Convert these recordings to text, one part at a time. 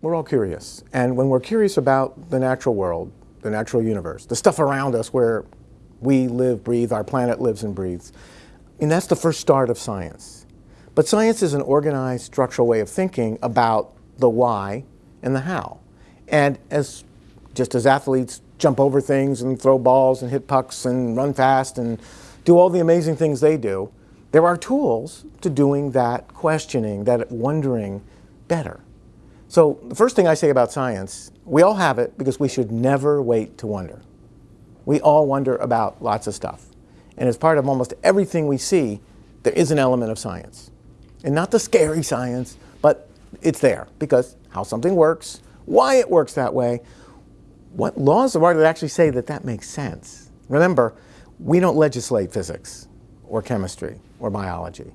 we're all curious. And when we're curious about the natural world, the natural universe, the stuff around us where we live, breathe, our planet lives and breathes, and that's the first start of science. But science is an organized, structural way of thinking about the why and the how. And as just as athletes jump over things and throw balls and hit pucks and run fast and do all the amazing things they do, there are tools to doing that questioning, that wondering better. So the first thing I say about science, we all have it because we should never wait to wonder. We all wonder about lots of stuff. And as part of almost everything we see, there is an element of science. And not the scary science, but it's there because how something works, why it works that way, what laws of art that actually say that that makes sense. Remember, we don't legislate physics or chemistry or biology.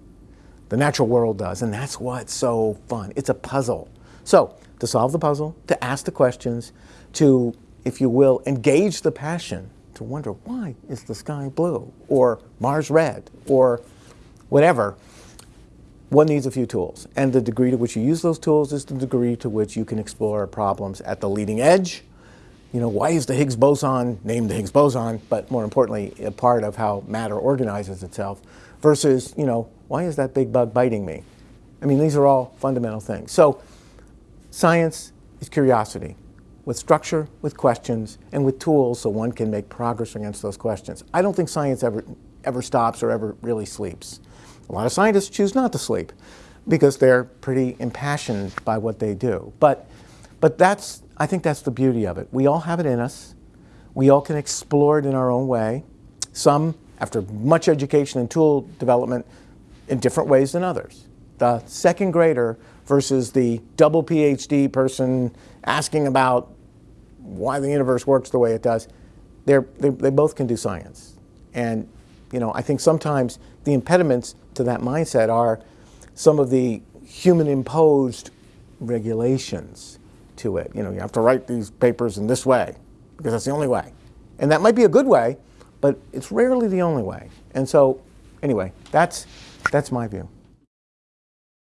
The natural world does, and that's what's so fun. It's a puzzle. So, to solve the puzzle, to ask the questions, to, if you will, engage the passion, to wonder why is the sky blue, or Mars red, or whatever, one needs a few tools. And the degree to which you use those tools is the degree to which you can explore problems at the leading edge. You know, why is the Higgs boson named the Higgs boson, but more importantly, a part of how matter organizes itself, versus, you know, why is that big bug biting me? I mean, these are all fundamental things. So science is curiosity with structure, with questions, and with tools so one can make progress against those questions. I don't think science ever, ever stops or ever really sleeps. A lot of scientists choose not to sleep because they're pretty impassioned by what they do. But, but that's, I think that's the beauty of it. We all have it in us. We all can explore it in our own way. Some, after much education and tool development, in different ways than others. The second grader versus the double PhD person asking about why the universe works the way it does, they they, both can do science. And you know, I think sometimes the impediments to that mindset are some of the human imposed regulations to it. You know, you have to write these papers in this way because that's the only way. And that might be a good way, but it's rarely the only way. And so, anyway, that's, that's my view.